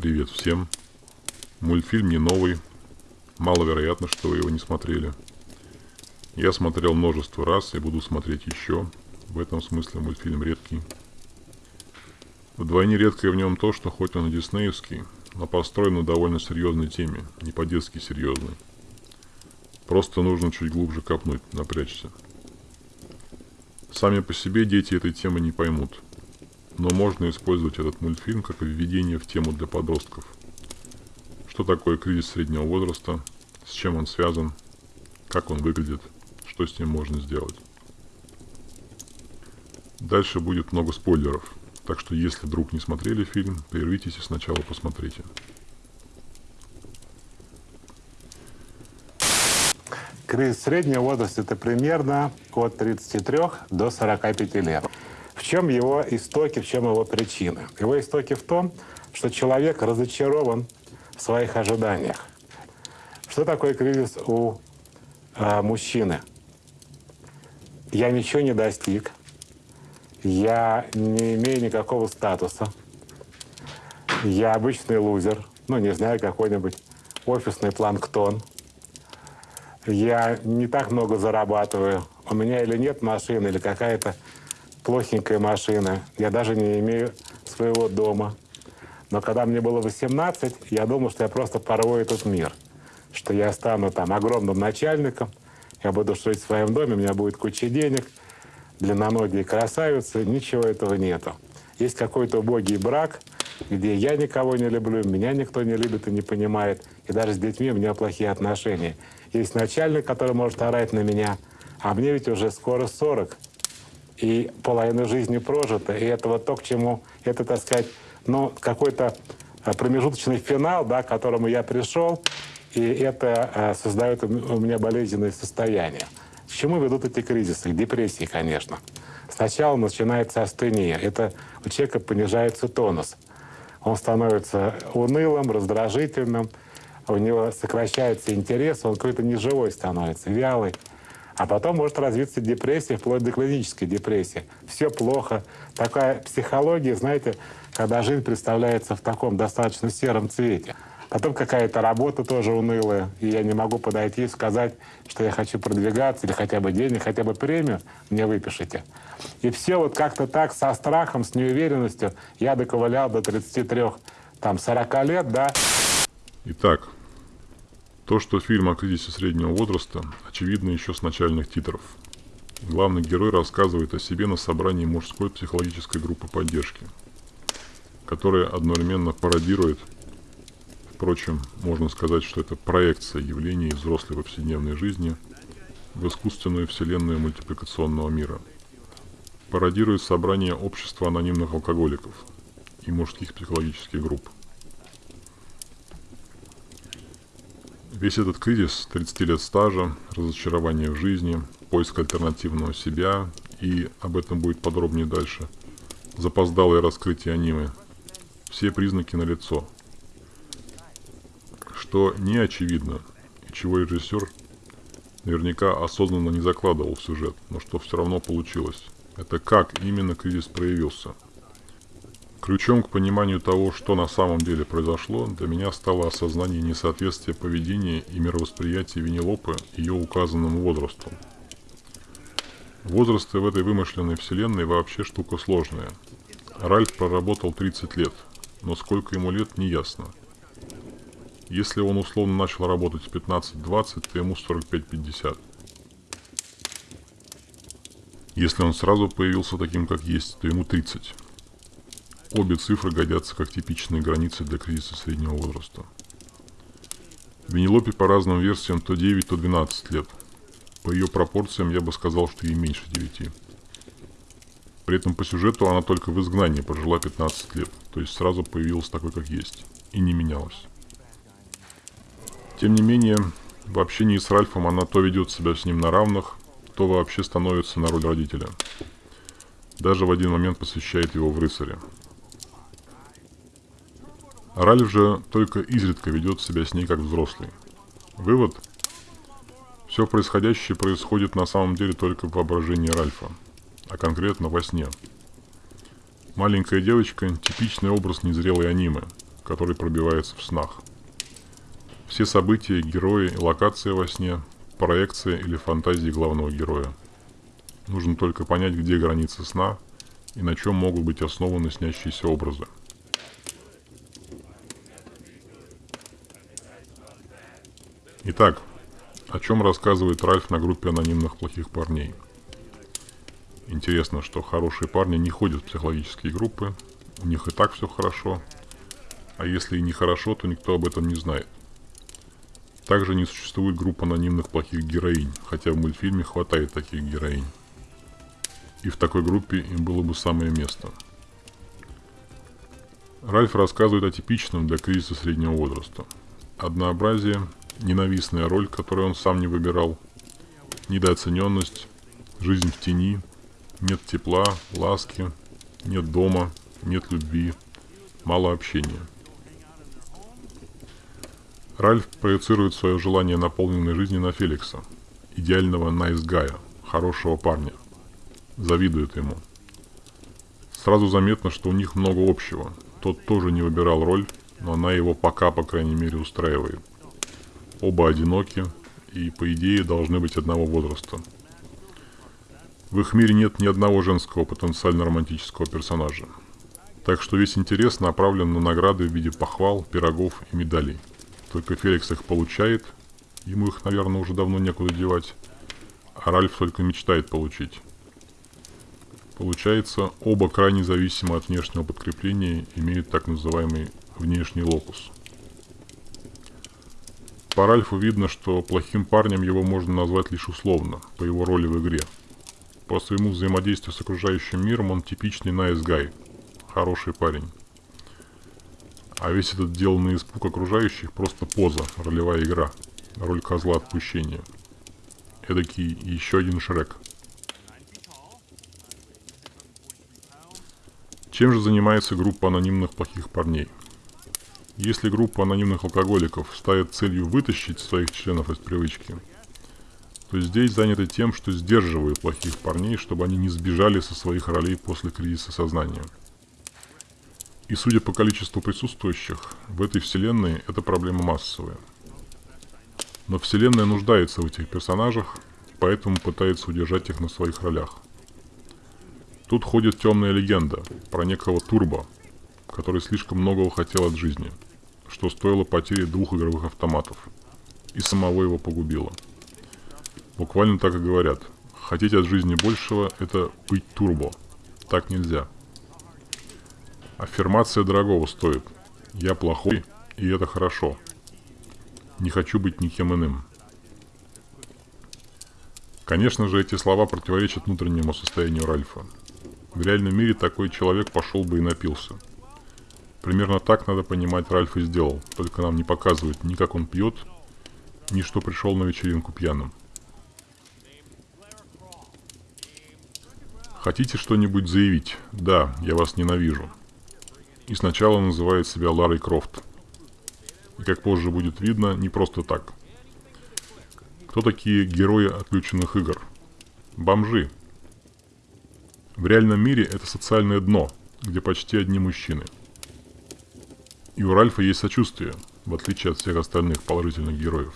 Привет всем. Мультфильм не новый. Маловероятно, что вы его не смотрели. Я смотрел множество раз и буду смотреть еще. В этом смысле мультфильм редкий. Вдвойне редкое в нем то, что хоть он и диснеевский, но построен на довольно серьезной теме, не по-детски серьезной. Просто нужно чуть глубже копнуть, напрячься. Сами по себе дети этой темы не поймут – но можно использовать этот мультфильм как введение в тему для подростков. Что такое кризис среднего возраста, с чем он связан, как он выглядит, что с ним можно сделать. Дальше будет много спойлеров, так что если вдруг не смотрели фильм, прервитесь и сначала посмотрите. Кризис среднего возраста – это примерно от 33 до 45 лет. Чем его истоки, в чем его причины? Его истоки в том, что человек разочарован в своих ожиданиях. Что такое кризис у э, мужчины? Я ничего не достиг, я не имею никакого статуса, я обычный лузер, ну, не знаю, какой-нибудь офисный планктон. Я не так много зарабатываю. У меня или нет машины, или какая-то плохенькая машина. Я даже не имею своего дома. Но когда мне было 18, я думал, что я просто порву этот мир. Что я стану там огромным начальником, я буду жить в своем доме, у меня будет куча денег, длинноногие красавицы. Ничего этого нету. Есть какой-то убогий брак, где я никого не люблю, меня никто не любит и не понимает. И даже с детьми у меня плохие отношения. Есть начальник, который может орать на меня, а мне ведь уже скоро 40 и половина жизни прожита, и это вот то, к чему, это, так сказать, ну, какой-то а, промежуточный финал, да, к которому я пришел, и это а, создает у меня болезненное состояние. К чему ведут эти кризисы? К депрессии, конечно. Сначала начинается астения. Это у человека понижается тонус. Он становится унылым, раздражительным, у него сокращается интерес, он какой-то неживой становится, вялый. А потом может развиться депрессия, вплоть до клинической депрессии. Все плохо. Такая психология, знаете, когда жизнь представляется в таком достаточно сером цвете. Потом какая-то работа тоже унылая, и я не могу подойти и сказать, что я хочу продвигаться, или хотя бы денег, хотя бы премию мне выпишите. И все вот как-то так, со страхом, с неуверенностью, я доковылял до 33, там, 40 лет, да. Итак, то, что фильм о кризисе среднего возраста, очевидно еще с начальных титров. Главный герой рассказывает о себе на собрании мужской психологической группы поддержки, которая одновременно пародирует, впрочем, можно сказать, что это проекция явлений взрослой повседневной жизни в искусственную вселенную мультипликационного мира. Пародирует собрание общества анонимных алкоголиков и мужских психологических групп – Весь этот кризис 30 лет стажа, разочарование в жизни, поиск альтернативного себя, и об этом будет подробнее дальше, запоздалое раскрытие аниме, все признаки налицо. Что не очевидно, и чего режиссер наверняка осознанно не закладывал в сюжет, но что все равно получилось. Это как именно кризис проявился – Ключом к пониманию того, что на самом деле произошло, для меня стало осознание несоответствия поведения и мировосприятия Винилопы ее указанному возрасту. Возрасты в этой вымышленной вселенной вообще штука сложная. Ральф проработал 30 лет, но сколько ему лет, не ясно. Если он условно начал работать в 15-20, то ему 45-50. Если он сразу появился таким, как есть, то ему 30. Обе цифры годятся как типичные границы для кризиса среднего возраста. Венелопе по разным версиям то 9, то 12 лет. По ее пропорциям я бы сказал, что ей меньше 9. При этом по сюжету она только в изгнании прожила 15 лет, то есть сразу появилась такой, как есть, и не менялась. Тем не менее, в общении с Ральфом она то ведет себя с ним на равных, то вообще становится на роль родителя. Даже в один момент посвящает его в рыцаря, Ральф же только изредка ведет себя с ней как взрослый. Вывод. Все происходящее происходит на самом деле только в воображении Ральфа, а конкретно во сне. Маленькая девочка – типичный образ незрелой анимы, который пробивается в снах. Все события, герои и локация во сне – проекция или фантазии главного героя. Нужно только понять, где границы сна и на чем могут быть основаны снящиеся образы. Итак, о чем рассказывает Ральф на группе анонимных плохих парней? Интересно, что хорошие парни не ходят в психологические группы, у них и так все хорошо, а если и нехорошо, то никто об этом не знает. Также не существует групп анонимных плохих героинь, хотя в мультфильме хватает таких героинь. И в такой группе им было бы самое место. Ральф рассказывает о типичном для кризиса среднего возраста. Однообразие, ненавистная роль, которую он сам не выбирал, недооцененность, жизнь в тени, нет тепла, ласки, нет дома, нет любви, мало общения – Ральф проецирует свое желание наполненной жизни на Феликса, идеального найсгая, хорошего парня. Завидует ему. Сразу заметно, что у них много общего. Тот тоже не выбирал роль, но она его пока, по крайней мере, устраивает. Оба одиноки и, по идее, должны быть одного возраста. В их мире нет ни одного женского потенциально романтического персонажа. Так что весь интерес направлен на награды в виде похвал, пирогов и медалей. Только Феликс их получает. Ему их, наверное, уже давно некуда девать. А Ральф только мечтает получить. Получается, оба крайне зависимы от внешнего подкрепления, имеют так называемый внешний локус. По Ральфу видно, что плохим парнем его можно назвать лишь условно, по его роли в игре. По своему взаимодействию с окружающим миром он типичный nice хороший парень. А весь этот деланный испуг окружающих просто поза, ролевая игра. Роль козла отпущения. Эдакий еще один Шрек. Чем же занимается группа анонимных плохих парней? Если группа анонимных алкоголиков ставит целью вытащить своих членов из привычки, то здесь заняты тем, что сдерживают плохих парней, чтобы они не сбежали со своих ролей после кризиса сознания – и судя по количеству присутствующих, в этой вселенной эта проблема массовая. Но вселенная нуждается в этих персонажах, поэтому пытается удержать их на своих ролях. Тут ходит темная легенда про некого Турбо, который слишком многого хотел от жизни, что стоило потери двух игровых автоматов, и самого его погубило. Буквально так и говорят. Хотеть от жизни большего – это быть турбо. Так нельзя. Аффирмация дорогого стоит. Я плохой, и это хорошо. Не хочу быть никем иным. Конечно же, эти слова противоречат внутреннему состоянию Ральфа. В реальном мире такой человек пошел бы и напился. Примерно так надо понимать Ральф и сделал, только нам не показывают ни как он пьет, ни что пришел на вечеринку пьяным. Хотите что-нибудь заявить? Да, я вас ненавижу и сначала называет себя Ларой Крофт. И как позже будет видно, не просто так. Кто такие герои отключенных игр? Бомжи. В реальном мире это социальное дно, где почти одни мужчины. И у Ральфа есть сочувствие, в отличие от всех остальных положительных героев.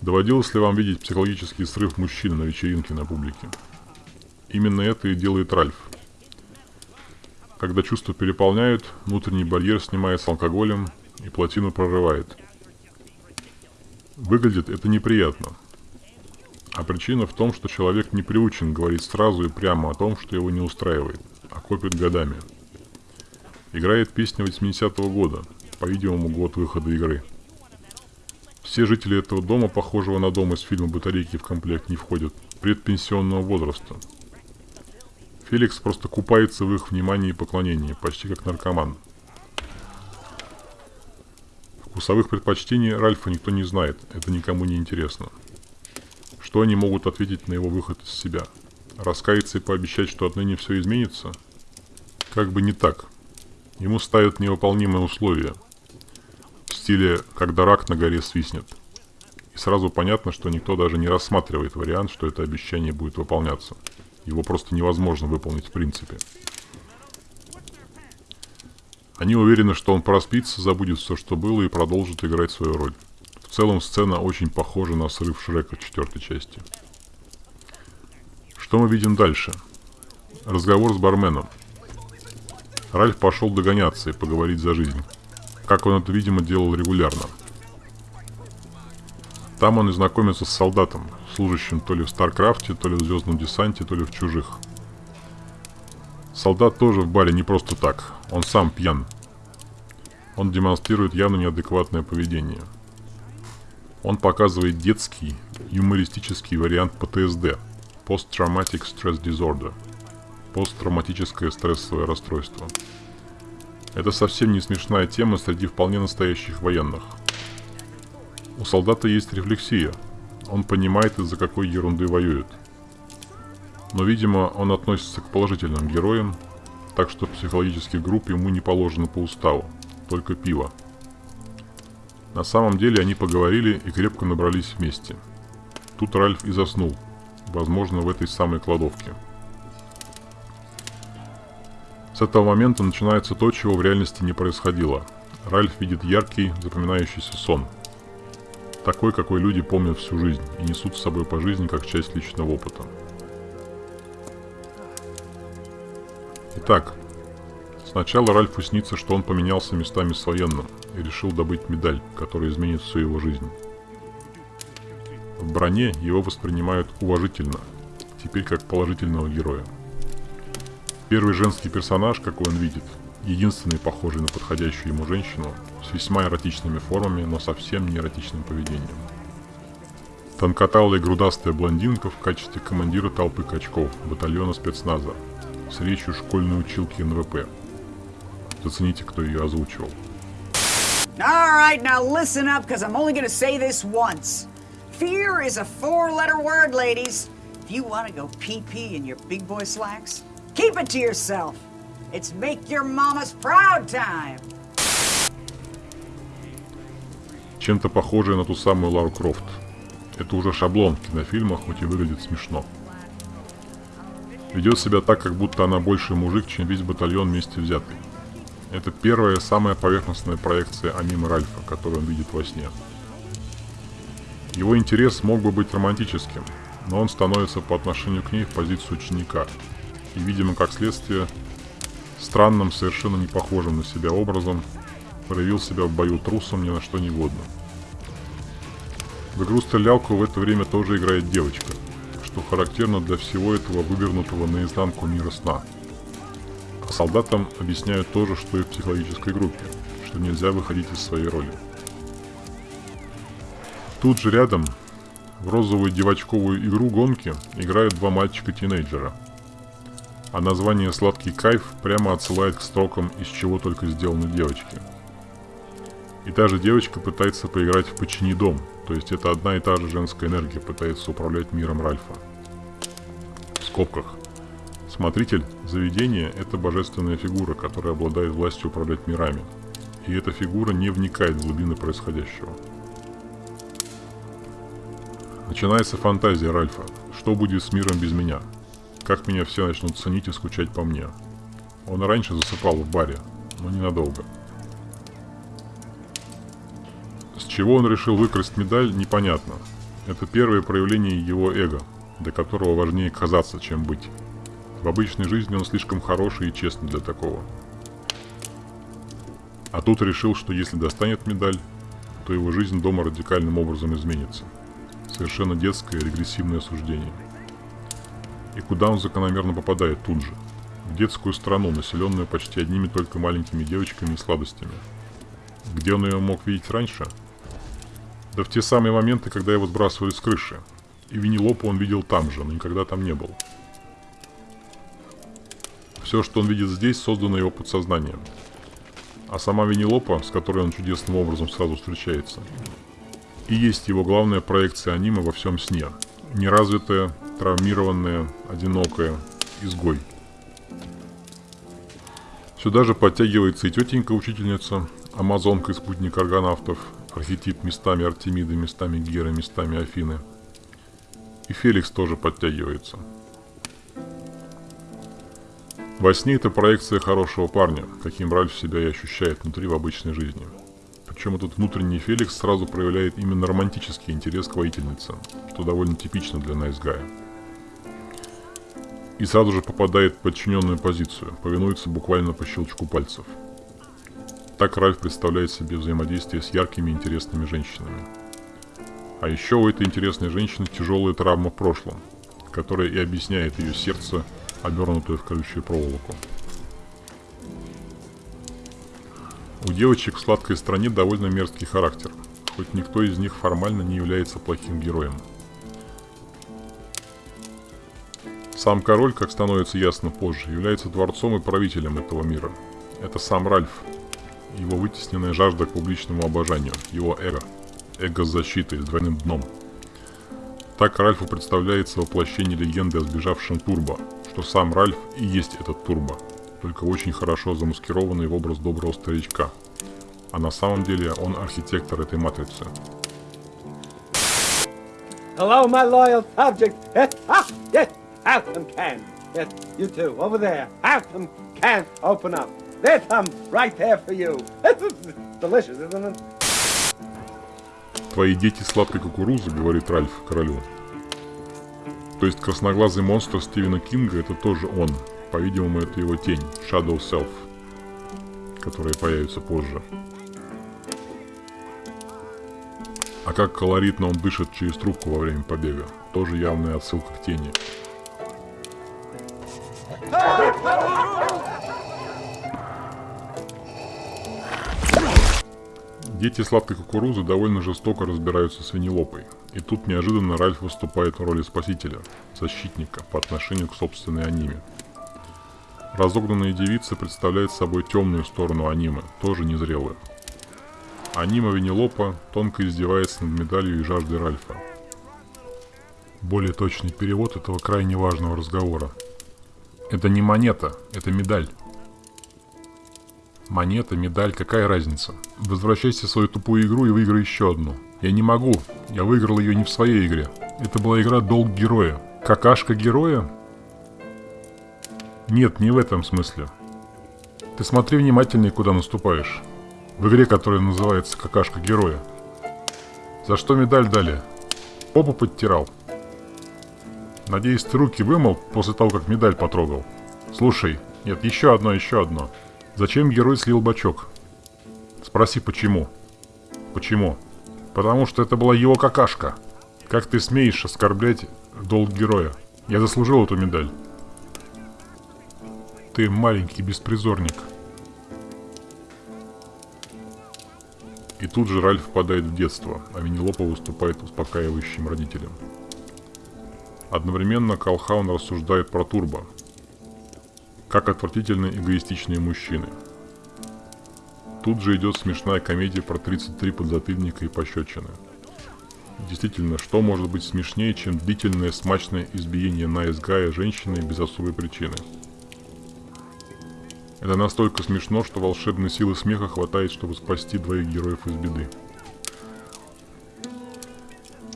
Доводилось ли вам видеть психологический срыв мужчины на вечеринке на публике? Именно это и делает Ральф – когда чувства переполняют, внутренний барьер снимается алкоголем и плотину прорывает. Выглядит это неприятно. А причина в том, что человек не приучен говорить сразу и прямо о том, что его не устраивает, а копит годами. Играет песня 80-го года, по-видимому, год выхода игры. Все жители этого дома, похожего на дом из фильма «Батарейки» в комплект не входят, предпенсионного возраста – Феликс просто купается в их внимании и поклонении, почти как наркоман. Вкусовых предпочтений Ральфа никто не знает, это никому не интересно. Что они могут ответить на его выход из себя? Раскаяться и пообещать, что отныне все изменится? Как бы не так. Ему ставят невыполнимые условия. В стиле «когда рак на горе свистнет». И сразу понятно, что никто даже не рассматривает вариант, что это обещание будет выполняться. Его просто невозможно выполнить в принципе. Они уверены, что он проспится, забудет все, что было, и продолжит играть свою роль. В целом сцена очень похожа на срыв Шрека четвертой части. Что мы видим дальше? Разговор с барменом. Ральф пошел догоняться и поговорить за жизнь. Как он это, видимо, делал регулярно. Там он и знакомится с солдатом, служащим то ли в Старкрафте, то ли в Звездном десанте, то ли в Чужих. Солдат тоже в баре не просто так, он сам пьян. Он демонстрирует явно неадекватное поведение. Он показывает детский, юмористический вариант ПТСД – Post Traumatic Stress Disorder – посттравматическое стрессовое расстройство. Это совсем не смешная тема среди вполне настоящих военных. У солдата есть рефлексия. Он понимает, из-за какой ерунды воюет – но, видимо, он относится к положительным героям, так что психологических групп ему не положено по уставу, только пиво. На самом деле они поговорили и крепко набрались вместе. Тут Ральф и заснул, возможно, в этой самой кладовке. С этого момента начинается то, чего в реальности не происходило. Ральф видит яркий, запоминающийся сон. Такой, какой люди помнят всю жизнь и несут с собой по жизни как часть личного опыта. Итак, сначала Ральфу снится, что он поменялся местами с военным и решил добыть медаль, которая изменит всю его жизнь. В броне его воспринимают уважительно, теперь как положительного героя. Первый женский персонаж, какой он видит, единственный похожий на подходящую ему женщину, с весьма эротичными формами, но совсем не эротичным поведением. Тонкоталая грудастая блондинка в качестве командира толпы качков батальона спецназа, с речью школьной училки НВП. Зацените, кто ее озвучивал. All right, now listen up, because I'm only to say this once. Fear is a four-letter word, ladies. If you want to go pee-pee in your big boy slacks, keep it to yourself. It's make your mama's proud time. Чем-то похожая на ту самую Лару Крофт. Это уже шаблон в кинофильмах, хоть и выглядит смешно. Ведет себя так, как будто она больше мужик, чем весь батальон вместе взятый. Это первая, самая поверхностная проекция аниме Ральфа, которую он видит во сне. Его интерес мог бы быть романтическим, но он становится по отношению к ней в позицию ученика. И, видимо, как следствие, странным, совершенно не похожим на себя образом, проявил себя в бою трусом ни на что не годно. В игру-стрелялку в это время тоже играет девочка – что характерно для всего этого вывернутого наизнанку мира сна. А солдатам объясняют то же, что и в психологической группе, что нельзя выходить из своей роли. Тут же рядом, в розовую девочковую игру гонки, играют два мальчика-тинейджера. А название «Сладкий кайф» прямо отсылает к строкам «Из чего только сделаны девочки». И та же девочка пытается поиграть в «Почини дом», то есть это одна и та же женская энергия пытается управлять миром Ральфа. В скобках. Смотритель заведения – это божественная фигура, которая обладает властью управлять мирами. И эта фигура не вникает в глубины происходящего. Начинается фантазия Ральфа. Что будет с миром без меня? Как меня все начнут ценить и скучать по мне? Он раньше засыпал в баре, но ненадолго. чего он решил выкрасть медаль, непонятно. Это первое проявление его эго, для которого важнее казаться, чем быть. В обычной жизни он слишком хороший и честный для такого. А тут решил, что если достанет медаль, то его жизнь дома радикальным образом изменится. Совершенно детское регрессивное суждение. И куда он закономерно попадает тут же? В детскую страну, населенную почти одними только маленькими девочками и сладостями. Где он ее мог видеть раньше – да в те самые моменты, когда его сбрасывали с крыши. И Винилопа он видел там же, но никогда там не был. Все, что он видит здесь, создано его подсознанием. А сама Винилопа, с которой он чудесным образом сразу встречается, и есть его главная проекция аниме во всем сне. Неразвитая, травмированная, одинокая, изгой. Сюда же подтягивается и тетенька-учительница, амазонка и спутник аргонавтов, Архетип местами Артемиды, местами Геры, местами Афины. И Феликс тоже подтягивается. Во сне это проекция хорошего парня, каким Ральф себя и ощущает внутри в обычной жизни. Причем этот внутренний Феликс сразу проявляет именно романтический интерес к воительнице, что довольно типично для Найсгая. И сразу же попадает в подчиненную позицию, повинуется буквально по щелчку пальцев. Так Ральф представляет себе взаимодействие с яркими интересными женщинами. А еще у этой интересной женщины тяжелая травма в прошлом, которая и объясняет ее сердце, обернутое в колючую проволоку. У девочек в сладкой стране довольно мерзкий характер, хоть никто из них формально не является плохим героем. Сам король, как становится ясно позже, является дворцом и правителем этого мира. Это сам Ральф, его вытесненная жажда к публичному обожанию, его эго, эго с защитой, с двойным дном. Так Ральфу представляется воплощение легенды о сбежавшем Турбо, что сам Ральф и есть этот Турбо, только очень хорошо замаскированный в образ доброго старичка. А на самом деле он архитектор этой матрицы. Hello, my loyal subject. Have some can. Yes, you too, over there. Have some can. Open up. There's some right there for you. Delicious, isn't it? Твои дети сладкой кукурузы, говорит Ральф королю. То есть красноглазый монстр Стивена Кинга это тоже он. По-видимому, это его тень, Shadow Self, которая появится позже. А как колоритно он дышит через трубку во время побега. Тоже явная отсылка к тени. Дети сладкой кукурузы довольно жестоко разбираются с Венелопой. И тут неожиданно Ральф выступает в роли спасителя, защитника по отношению к собственной аниме. Разогнанная девица представляет собой темную сторону анимы, тоже незрелую. Анима Венелопа тонко издевается над медалью и жаждой Ральфа. Более точный перевод этого крайне важного разговора. Это не монета, это медаль. Монета, медаль, какая разница? Возвращайся в свою тупую игру и выиграй еще одну. Я не могу. Я выиграл ее не в своей игре. Это была игра «Долг героя». Какашка героя? Нет, не в этом смысле. Ты смотри внимательнее, куда наступаешь. В игре, которая называется «Какашка героя». За что медаль дали? Попу подтирал. Надеюсь, ты руки вымыл после того, как медаль потрогал. Слушай, нет, еще одно, еще одно. Зачем герой слил бачок? Спроси, почему. Почему? Потому что это была его какашка. Как ты смеешь оскорблять долг героя? Я заслужил эту медаль. Ты маленький беспризорник. И тут же Ральф впадает в детство, а Винилопа выступает успокаивающим родителем. Одновременно Калхаун рассуждает про Турбо, как отвратительно эгоистичные мужчины. Тут же идет смешная комедия про 33 подзатыльника и пощечины. Действительно, что может быть смешнее, чем длительное смачное избиение на изгая женщины без особой причины? Это настолько смешно, что волшебной силы смеха хватает, чтобы спасти двоих героев из беды.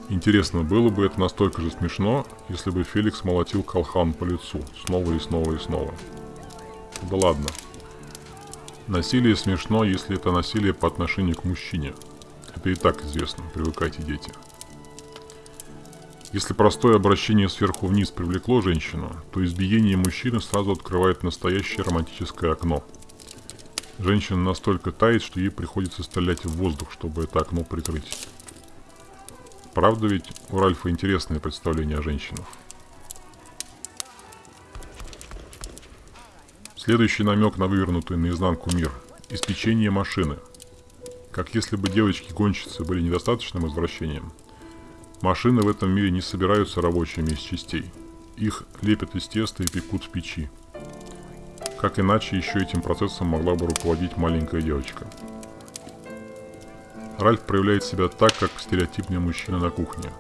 Интересно, было бы это настолько же смешно, если бы Феликс молотил Колхан по лицу снова и снова и снова. Да ладно. Насилие смешно, если это насилие по отношению к мужчине. Это и так известно, привыкайте, дети. Если простое обращение сверху вниз привлекло женщину, то избиение мужчины сразу открывает настоящее романтическое окно. Женщина настолько тает, что ей приходится стрелять в воздух, чтобы это окно прикрыть. Правда ведь у Ральфа интересное представление о женщинах. Следующий намек на вывернутый наизнанку мир – испечение машины. Как если бы девочки-гонщицы были недостаточным извращением. Машины в этом мире не собираются рабочими из частей. Их лепят из теста и пекут в печи. Как иначе еще этим процессом могла бы руководить маленькая девочка. Ральф проявляет себя так, как стереотипный мужчина на кухне.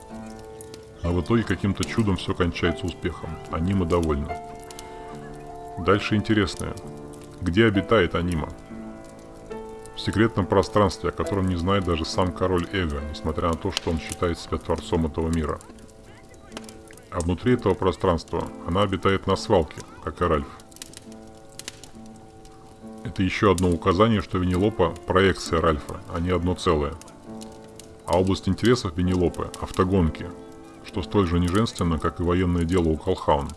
А в итоге каким-то чудом все кончается успехом. Анима довольна. Дальше интересное. Где обитает Анима? В секретном пространстве, о котором не знает даже сам король Эго, несмотря на то, что он считает себя творцом этого мира. А внутри этого пространства она обитает на свалке, как и Ральф. Это еще одно указание, что Винилопа – проекция Ральфа, а не одно целое. А область интересов Винилопы – автогонки, что столь же неженственно, как и военное дело у Колхаун.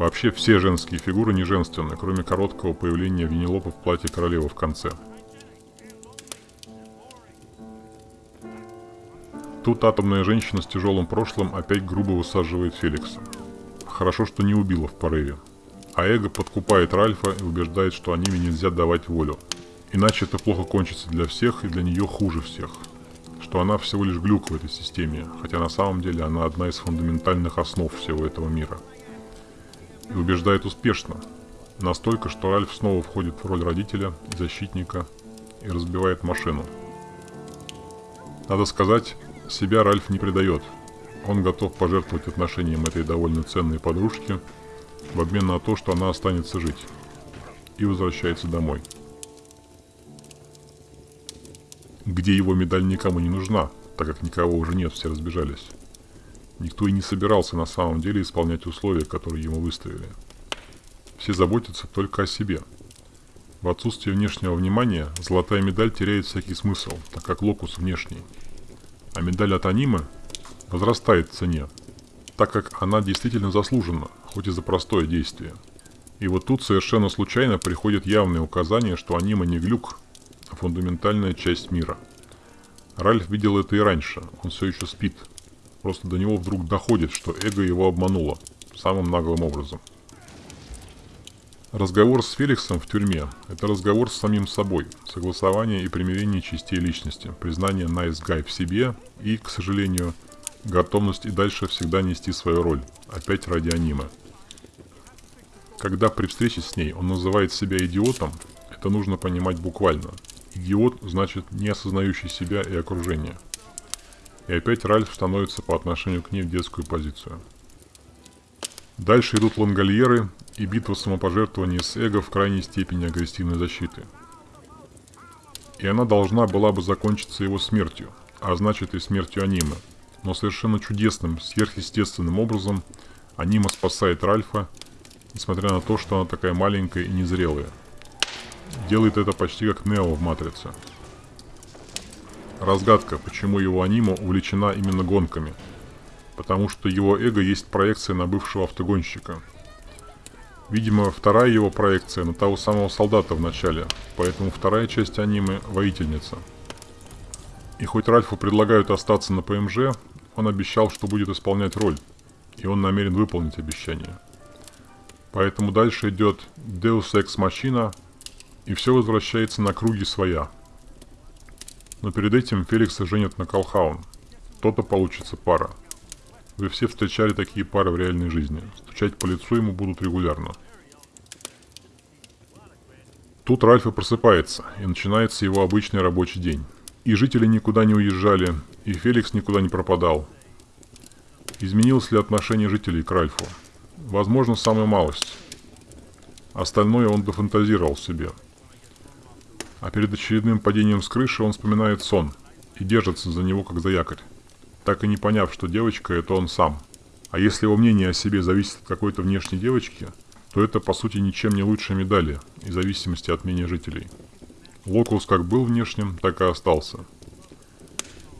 Вообще все женские фигуры неженственны, кроме короткого появления Винилопа в платье королевы в конце. Тут атомная женщина с тяжелым прошлым опять грубо высаживает Феликса. Хорошо, что не убила в порыве. А эго подкупает Ральфа и убеждает, что аниме нельзя давать волю. Иначе это плохо кончится для всех и для нее хуже всех. Что она всего лишь глюк в этой системе, хотя на самом деле она одна из фундаментальных основ всего этого мира. И убеждает успешно. Настолько, что Ральф снова входит в роль родителя и защитника и разбивает машину. Надо сказать, себя Ральф не предает. Он готов пожертвовать отношением этой довольно ценной подружки в обмен на то, что она останется жить. И возвращается домой. Где его медаль никому не нужна, так как никого уже нет, все разбежались. Никто и не собирался на самом деле исполнять условия, которые ему выставили. Все заботятся только о себе. В отсутствие внешнего внимания золотая медаль теряет всякий смысл, так как локус внешний – а медаль от аниме возрастает в цене, так как она действительно заслужена, хоть и за простое действие. И вот тут совершенно случайно приходит явное указание, что аниме не глюк, а фундаментальная часть мира. Ральф видел это и раньше, он все еще спит. Просто до него вдруг доходит, что эго его обмануло, самым наглым образом. Разговор с Феликсом в тюрьме – это разговор с самим собой, согласование и примирение частей личности, признание nice guy в себе и, к сожалению, готовность и дальше всегда нести свою роль, опять ради аниме. Когда при встрече с ней он называет себя идиотом, это нужно понимать буквально. Идиот значит не осознающий себя и окружение. И опять Ральф становится по отношению к ней в детскую позицию. Дальше идут лангольеры и битва самопожертвования с эго в крайней степени агрессивной защиты. И она должна была бы закончиться его смертью, а значит и смертью аниме. Но совершенно чудесным, сверхъестественным образом анима спасает Ральфа, несмотря на то, что она такая маленькая и незрелая. Делает это почти как Нео в Матрице. Разгадка, почему его анима увлечена именно гонками. Потому что его эго есть проекция на бывшего автогонщика – Видимо, вторая его проекция на того самого солдата в начале, поэтому вторая часть аниме – воительница. И хоть Ральфу предлагают остаться на ПМЖ, он обещал, что будет исполнять роль, и он намерен выполнить обещание. Поэтому дальше идет Deus Ex Machina, и все возвращается на круги своя. Но перед этим Феликса женят на Колхаун. То-то получится пара. Вы все встречали такие пары в реальной жизни. Стучать по лицу ему будут регулярно. Тут Ральф и просыпается, и начинается его обычный рабочий день. И жители никуда не уезжали, и Феликс никуда не пропадал. Изменилось ли отношение жителей к Ральфу? Возможно, самая малость. Остальное он дофантазировал себе. А перед очередным падением с крыши он вспоминает сон и держится за него как за якорь так и не поняв, что девочка – это он сам. А если его мнение о себе зависит от какой-то внешней девочки, то это по сути ничем не лучше медали, и зависимости от мнения жителей. Локус как был внешним, так и остался.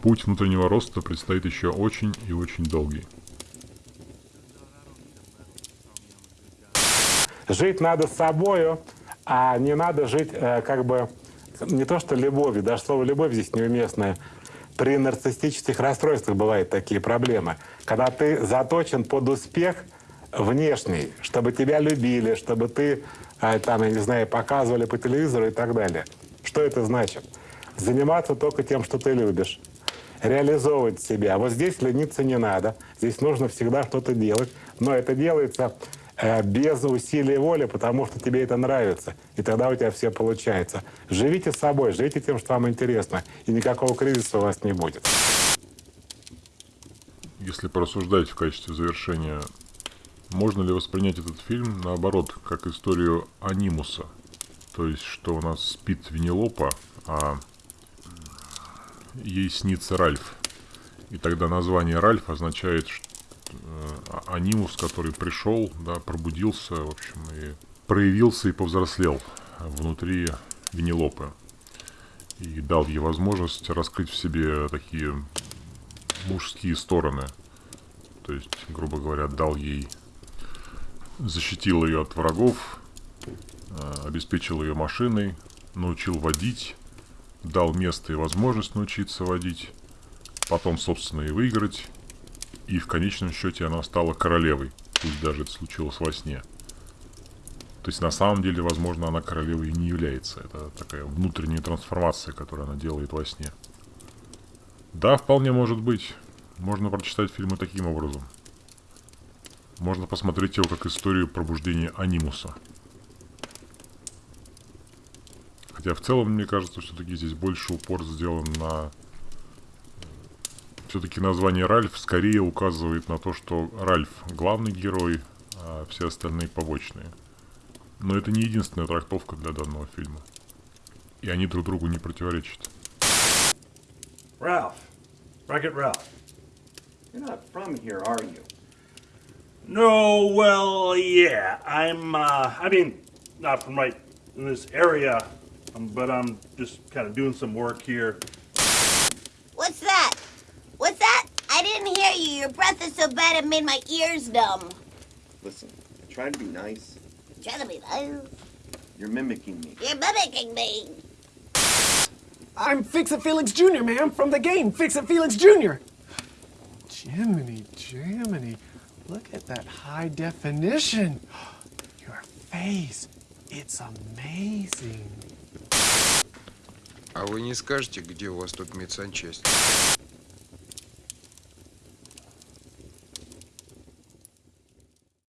Путь внутреннего роста предстоит еще очень и очень долгий. Жить надо с собою, а не надо жить э, как бы не то что любовью, даже слово любовь здесь неуместное, при нарциссических расстройствах бывают такие проблемы. Когда ты заточен под успех внешний, чтобы тебя любили, чтобы ты, а, там, я не знаю, показывали по телевизору и так далее. Что это значит? Заниматься только тем, что ты любишь. Реализовывать себя. Вот здесь лениться не надо. Здесь нужно всегда что-то делать. Но это делается без усилий воли, потому что тебе это нравится. И тогда у тебя все получается. Живите собой, живите тем, что вам интересно, и никакого кризиса у вас не будет. Если порассуждать в качестве завершения, можно ли воспринять этот фильм наоборот, как историю анимуса? То есть, что у нас спит Винилопа, а ей снится Ральф. И тогда название Ральф означает, что Э, анимус, который пришел, да, пробудился, в общем, и проявился и повзрослел. внутри Венелопы и дал ей возможность раскрыть в себе такие мужские стороны. То есть, грубо говоря, дал ей, защитил ее от врагов, э, обеспечил ее машиной, научил водить, дал место и возможность научиться водить, потом, собственно, и выиграть, и в конечном счете она стала королевой, пусть даже это случилось во сне. То есть на самом деле, возможно, она королевой и не является. Это такая внутренняя трансформация, которую она делает во сне. Да, вполне может быть. Можно прочитать фильмы таким образом. Можно посмотреть его как историю пробуждения анимуса. Хотя в целом, мне кажется, все-таки здесь больше упор сделан на... Все-таки название Ральф скорее указывает на то, что Ральф главный герой, а все остальные побочные. Но это не единственная трактовка для данного фильма. И они друг другу не противоречат. Ralph. Wreck-It Ralph. You're not from here, are you? No, well, yeah. I'm, uh, I mean, not from right in this area, um, but I'm just kind of doing some work here. so bad it made my ears numb. Listen, I tried to be nice. Try to be nice. You're mimicking me. You're mimicking me. I'm Fix It Felix Jr., ma'am, from the game Fix It Felix Jr. Jiminy, Jiminy, look at that high definition. Your face, it's amazing. А вы не скажете, где у вас тут медсанчасть?